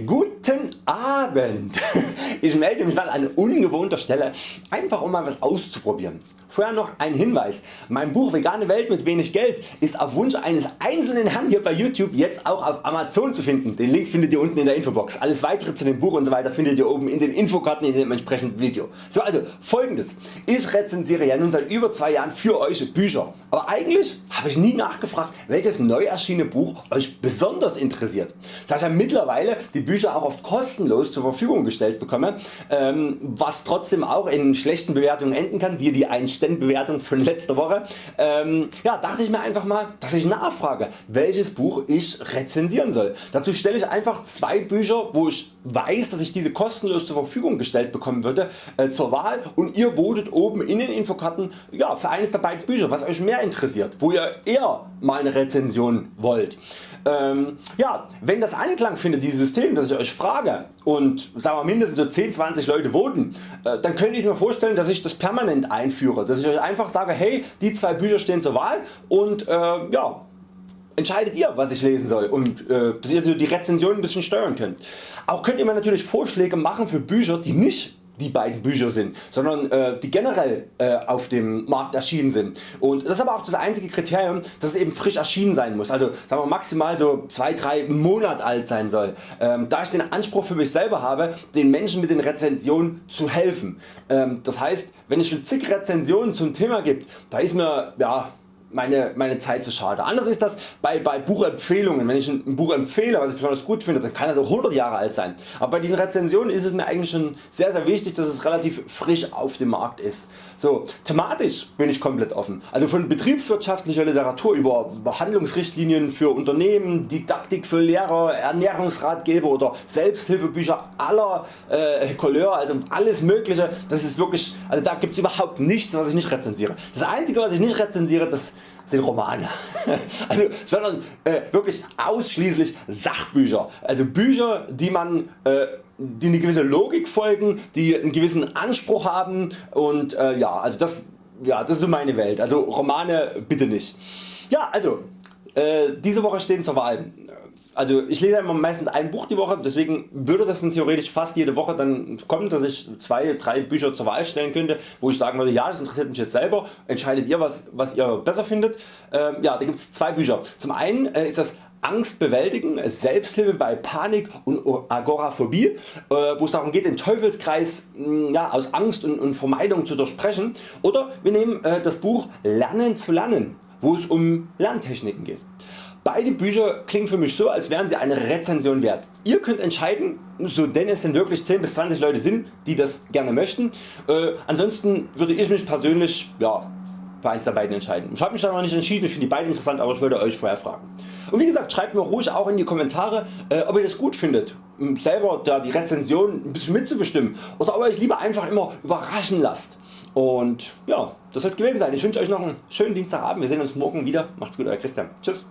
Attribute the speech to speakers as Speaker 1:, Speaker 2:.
Speaker 1: Good. Guten Abend! Ich melde mich mal an ungewohnter Stelle, einfach um mal was auszuprobieren. Vorher noch ein Hinweis, mein Buch Vegane Welt mit wenig Geld ist auf Wunsch eines einzelnen Herrn hier bei YouTube jetzt auch auf Amazon zu finden. Den Link findet ihr unten in der Infobox. Alles weitere zu dem Buch und so weiter findet ihr oben in den Infokarten in dem entsprechenden Video. So also folgendes, ich rezensiere ja nun seit über 2 Jahren für Euch Bücher, aber eigentlich habe ich nie nachgefragt welches neu erschienene Buch Euch besonders interessiert. Da ich ja mittlerweile die Bücher auch kostenlos zur Verfügung gestellt bekomme, ähm, was trotzdem auch in schlechten Bewertungen enden kann, siehe die 1 Bewertung von letzter Woche, ähm, ja, dachte ich mir einfach mal, dass ich nachfrage, welches Buch ich rezensieren soll. Dazu stelle ich einfach zwei Bücher, wo ich weiß, dass ich diese kostenlos zur Verfügung gestellt bekommen würde, äh, zur Wahl und ihr votet oben in den Infokarten ja, für eines der beiden Bücher, was Euch mehr interessiert, wo ihr eher mal eine Rezension wollt. Ähm, ja, wenn das Anklang findet dieses System, dass ich Euch frage und sagen wir, mindestens so 10, 20 Leute voten, äh, dann könnte ich mir vorstellen dass ich das permanent einführe, dass ich Euch einfach sage hey die zwei Bücher stehen zur Wahl und äh, ja, entscheidet ihr was ich lesen soll und äh, dass ihr die Rezension ein bisschen steuern könnt. Auch könnt ihr mir natürlich Vorschläge machen für Bücher die nicht die beiden Bücher sind, sondern äh, die generell äh, auf dem Markt erschienen sind. Und das ist aber auch das einzige Kriterium, dass es eben frisch erschienen sein muss. Also sagen wir maximal so 2-3 Monate alt sein soll. Ähm, da ich den Anspruch für mich selber habe, den Menschen mit den Rezensionen zu helfen. Ähm, das heißt, wenn es schon zig Rezensionen zum Thema gibt, da ist mir ja, meine, meine Zeit zu schade. Anders ist das bei, bei Buchempfehlungen. Wenn ich ein Buch empfehle, was ich besonders gut finde, dann kann das auch 100 Jahre alt sein. Aber bei diesen Rezensionen ist es mir eigentlich schon sehr sehr wichtig, dass es relativ frisch auf dem Markt ist. So, thematisch bin ich komplett offen. Also von betriebswirtschaftlicher Literatur über Behandlungsrichtlinien für Unternehmen, Didaktik für Lehrer, Ernährungsratgeber oder Selbsthilfebücher aller äh, Couleur, also alles mögliche. Das ist wirklich, also da gibt es überhaupt nichts was ich nicht rezensiere. Das einzige was ich nicht rezensiere, das sind Romane, also, sondern äh, wirklich ausschließlich Sachbücher, also Bücher die man äh, die eine gewisse Logik folgen, die einen gewissen Anspruch haben und äh, ja, also das, ja, das ist so meine Welt, also Romane bitte nicht. Ja also äh, diese Woche stehen zur Wahl also ich lese immer meistens ein Buch die Woche, deswegen würde das dann theoretisch fast jede Woche dann kommen, dass ich zwei, drei Bücher zur Wahl stellen könnte, wo ich sagen würde, ja das interessiert mich jetzt selber, entscheidet ihr was, was ihr besser findet. Ähm, ja, da gibt es zwei Bücher. Zum einen äh, ist das Angst bewältigen, Selbsthilfe bei Panik und Agoraphobie, äh, wo es darum geht den Teufelskreis mm, ja, aus Angst und, und Vermeidung zu durchbrechen oder wir nehmen äh, das Buch Lernen zu lernen, wo es um Lerntechniken geht. Beide Bücher klingen für mich so als wären sie eine Rezension wert. Ihr könnt entscheiden, so denn es denn wirklich 10 bis 20 Leute sind die das gerne möchten. Äh, ansonsten würde ich mich persönlich ja, für eins der beiden entscheiden. Ich habe mich da noch nicht entschieden, ich finde die beiden interessant, aber ich wollte Euch vorher fragen. Und wie gesagt schreibt mir ruhig auch in die Kommentare äh, ob ihr das gut findet selber da die Rezension ein bisschen mitzubestimmen oder ob ihr Euch lieber einfach immer überraschen lasst. Und ja, das soll es gewesen sein. Ich wünsche Euch noch einen schönen Dienstagabend. Wir sehen uns morgen wieder. Macht's gut, Euer Christian. Tschüss.